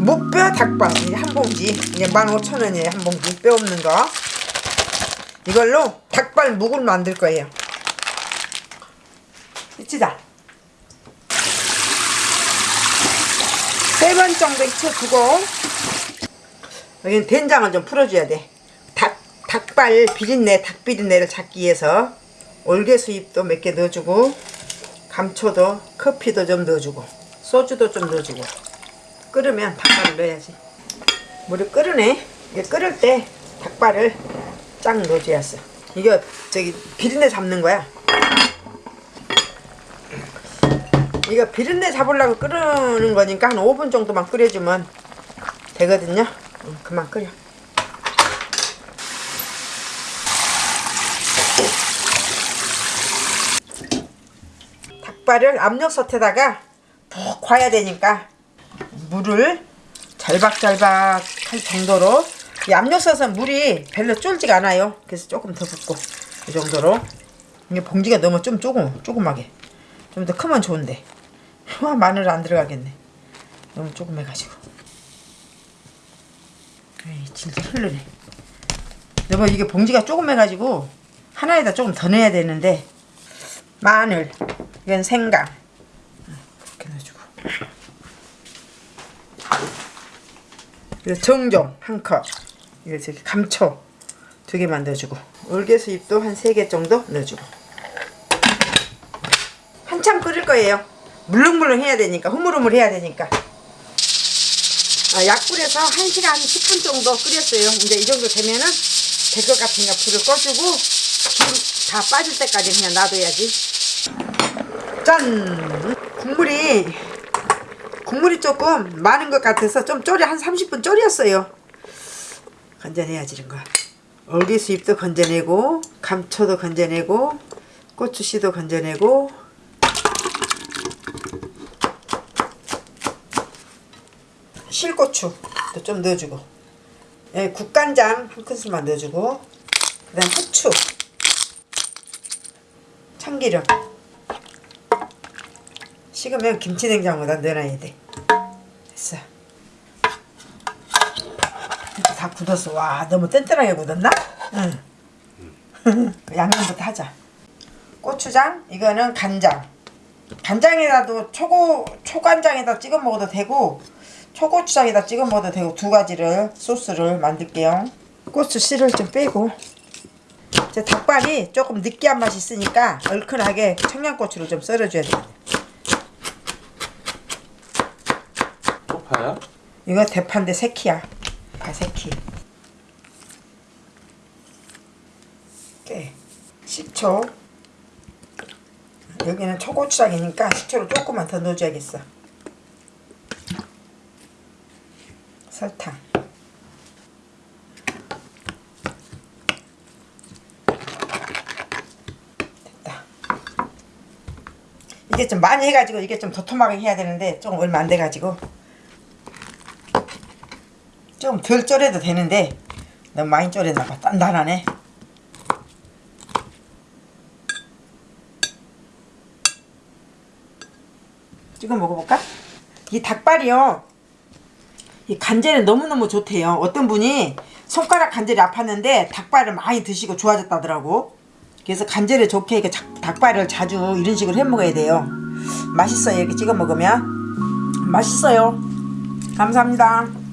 무뼈 닭발. 한 봉지. 이게 15,000원이에요. 한 봉지. 뼈 없는 거. 이걸로 닭발 묵을 만들 거예요. 이치다. 세 번 정도 익혀두고 여기는 된장을 좀 풀어줘야 돼. 닭, 닭발 비린내 닭비린내를 잡기 위해서 올개수잎도 몇 개 넣어주고 감초도 커피도 좀 넣어주고 소주도 좀 넣어주고 끓으면 닭발을 넣어야지. 물을 끓으네. 이게 끓을 때 닭발을 쫙 넣어줘야 어 이거 저기 비린내 잡는 거야. 이거 비린내 잡으려고 끓이는 거니까 한 5분 정도만 끓여주면 되거든요. 응, 그만 끓여 닭발을 압력솥에다가 푹 과야 되니까 물을 잘박잘박 할 정도로 이 압력솥은 물이 별로 쫄지가 않아요. 그래서 조금 더 붓고 이 정도로. 이게 봉지가 너무 좀 조금 조그맣게. 좀 더 크면 좋은데. 와 마늘 안 들어가겠네. 너무 조금 해가지고. 에이 진짜 흐르네. 여보 이게 봉지가 조금 해가지고 하나에다 조금 더 넣어야 되는데 마늘 이건 생강 그렇게 넣어주고 그리고 정종 한 컵. 이거 저기 감초 두 개만 넣어주고 올개수잎도 한 세 개 정도 넣어주고 한참 끓일 거예요. 물렁물렁 해야 되니까 흐물흐물 해야 되니까 아, 약불에서 1시간 10분 정도 끓였어요. 이제 이 정도 되면은 될 것 같으니까 불을 꺼주고 불 다 빠질 때까지 그냥 놔둬야지. 짠! 국물이 국물이 조금 많은 것 같아서 좀 졸여 한 30분 졸였어요. 건져내야지 이런 거. 얼개수잎도 건져내고 감초도 건져내고 고추씨도 건져내고. 실고추도 좀 넣어주고. 예, 국간장 한 큰술만 넣어주고. 그 다음 후추 참기름. 식으면 김치냉장고에다 넣어놔야 돼. 됐어. 다 굳었어 와 너무 뗀뗀하게 굳었나? 응. 양념부터 하자. 고추장 이거는 간장. 간장에다도 초고 초간장에다 찍어 먹어도 되고 초고추장에다 찍어 먹어도 되고 두 가지를 소스를 만들게요. 고추 씨를 좀 빼고. 이 제 닭발이 조금 느끼한 맛이 있으니까 얼큰하게 청양고추를 좀 썰어줘야 돼 쪽파야? 이거 대파인데 새키야. 아 새키. 깨. 식초. 여기는 초고추장이니까 식초를 조금만 더 넣어줘야겠어. 설탕. 이게 좀 많이 해가지고 이게 좀 도톰하게 해야 되는데 조금 얼마 안 돼가지고. 좀 덜 졸여도 되는데 너무 많이 졸였나봐. 단단하네. 찍어 먹어볼까? 이 닭발이요. 이 간절이 너무너무 좋대요. 어떤 분이 손가락 간절이 아팠는데 닭발을 많이 드시고 좋아졌다더라고. 그래서 간절히 좋게 이렇게 닭발을 자주 이런 식으로 해 먹어야 돼요. 맛있어요. 이렇게 찍어 먹으면. 맛있어요. 감사합니다